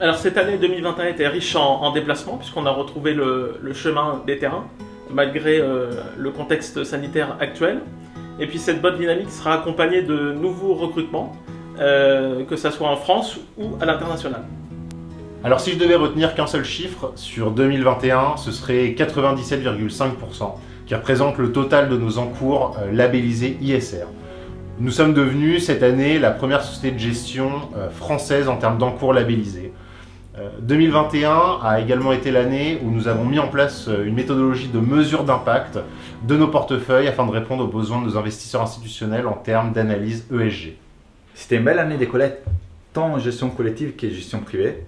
Alors cette année 2021 était riche en, en déplacements puisqu'on a retrouvé le, chemin des terrains malgré euh, le contexte sanitaire actuel. Et puis cette bonne dynamique sera accompagnée de nouveaux recrutements, euh, que ce soit en France ou à l'international. Alors si je devais retenir qu'un seul chiffre sur 2021, ce serait 97,5%, qui représente le total de nos encours euh, labellisés ISR. Nous sommes devenus cette année la première société de gestion française en termes d'encours labellisés. 2021 euh, a également été l'année où nous avons mis en place une méthodologie de mesure d'impact de nos portefeuilles afin de répondre aux besoins de nos investisseurs institutionnels en termes d'analyse ESG. C'était une belle année des collectes, tant en gestion collective qu'en gestion privée,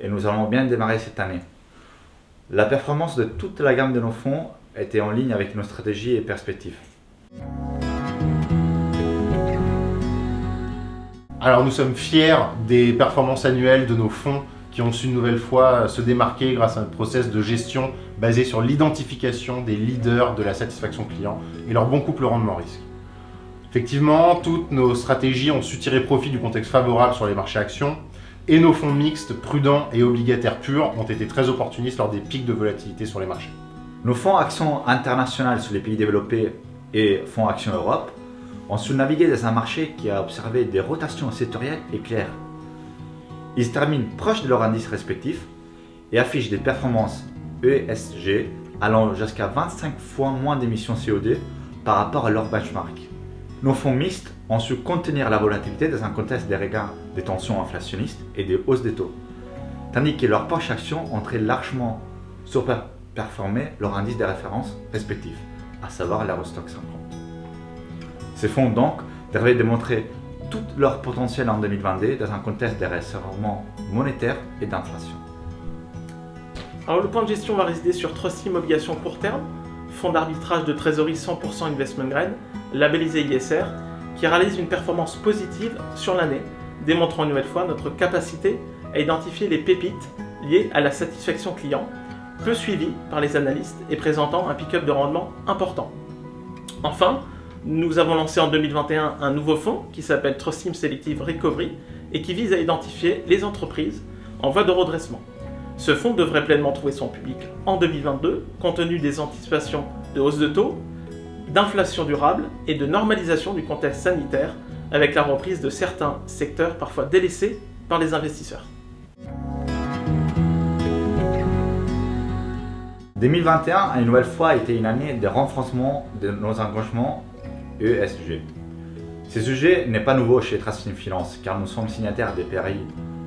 et nous allons bien démarrer cette année. La performance de toute la gamme de nos fonds était en ligne avec nos stratégies et perspectives. Alors nous sommes fiers des performances annuelles de nos fonds qui ont su une nouvelle fois se démarquer grâce à un process de gestion basé sur l'identification des leaders de la satisfaction client et leur bon couple rendement-risque. Effectivement, toutes nos stratégies ont su tirer profit du contexte favorable sur les marchés actions et nos fonds mixtes, prudents et obligataires purs ont été très opportunistes lors des pics de volatilité sur les marchés. Nos fonds actions internationales sur les pays développés et fonds actions Europe ont su naviguer dans un marché qui a observé des rotations sectorielles éclair. Ils terminent proches de leur indice respectif et affichent des performances ESG allant jusqu'à 25 fois moins d'émissions CO2 par rapport à leur benchmark. Nos fonds mixtes ont su contenir la volatilité dans un contexte des regards des tensions inflationnistes et des hausses des taux, tandis que leurs poches actions ont très largement surperformé leur indice de référence respectif, à savoir l'Eurostock 50. Ces fonds donc devraient démontrer tout leur potentiel en 2022 dans un contexte de resserrement monétaire et d'inflation. Alors le point de gestion va résider sur Trustim Obligations court terme, fonds d'arbitrage de trésorerie 100% investment grade, labellisé ISR, qui réalise une performance positive sur l'année, démontrant une nouvelle fois notre capacité à identifier les pépites liées à la satisfaction client, peu suivies par les analystes et présentant un pick-up de rendement important. Enfin, nous avons lancé en 2021 un nouveau fonds qui s'appelle Trustim Selective Recovery et qui vise à identifier les entreprises en voie de redressement. Ce fonds devrait pleinement trouver son public en 2022, compte tenu des anticipations de hausse de taux, d'inflation durable et de normalisation du contexte sanitaire avec la reprise de certains secteurs parfois délaissés par les investisseurs. 2021 a une nouvelle fois été une année de renforcement de nos engagements ESG. Ce sujet n'est pas nouveau chez Trustin Finance car nous sommes signataires des PRI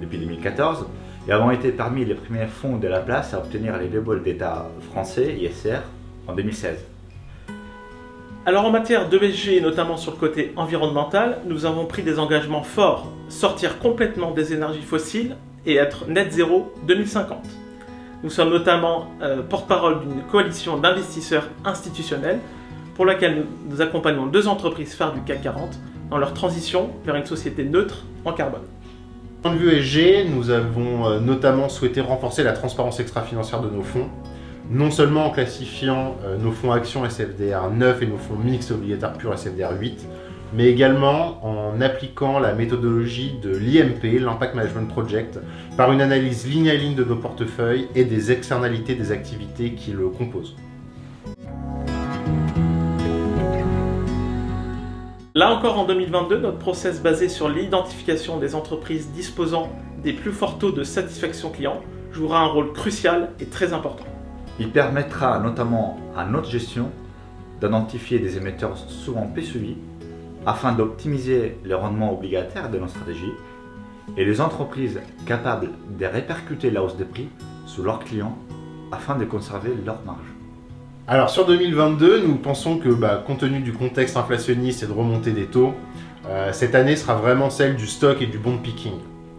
depuis 2014 et avons été parmi les premiers fonds de la place à obtenir les labels d'État français ISR en 2016. Alors en matière d'ESG notamment sur le côté environnemental, nous avons pris des engagements forts, sortir complètement des énergies fossiles et être net zéro 2050. Nous sommes notamment euh, porte-parole d'une coalition d'investisseurs institutionnels pour laquelle nous accompagnons deux entreprises phares du CAC 40 dans leur transition vers une société neutre en carbone. Point de vue ESG, nous avons euh, notamment souhaité renforcer la transparence extra-financière de nos fonds, non seulement en classifiant euh, nos fonds actions SFDR 9 et nos fonds mixtes obligataires purs SFDR 8, mais également en appliquant la méthodologie de l'IMP, l'Impact Management Project, par une analyse ligne à ligne de nos portefeuilles et des externalités des activités qui le composent. Là encore en 2022, notre process basé sur l'identification des entreprises disposant des plus forts taux de satisfaction client jouera un rôle crucial et très important. Il permettra notamment à notre gestion d'identifier des émetteurs souvent peu suivis afin d'optimiser le rendement obligataire de nos stratégies et les entreprises capables de répercuter la hausse des prix sur leurs clients afin de conserver leur marge. Alors sur 2022, nous pensons que bah, compte tenu du contexte inflationniste et de remontée des taux, euh, cette année sera vraiment celle du stock et du bond picking.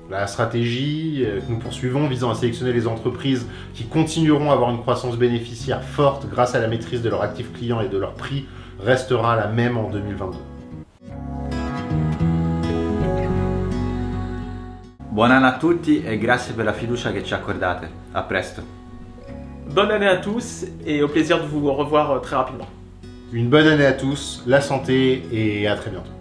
La stratégie euh, que nous poursuivons visant à sélectionner les entreprises qui continueront à avoir une croissance bénéficiaire forte grâce à la maîtrise de leurs actifs clients et de leurs prix restera la même en 2022. Buon anno a tutti e grazie per la fiducia che ci accordate. A presto. Bonne année à tous et au plaisir de vous revoir euh, très rapidement. Une bonne année à tous, la santé et à très bientôt.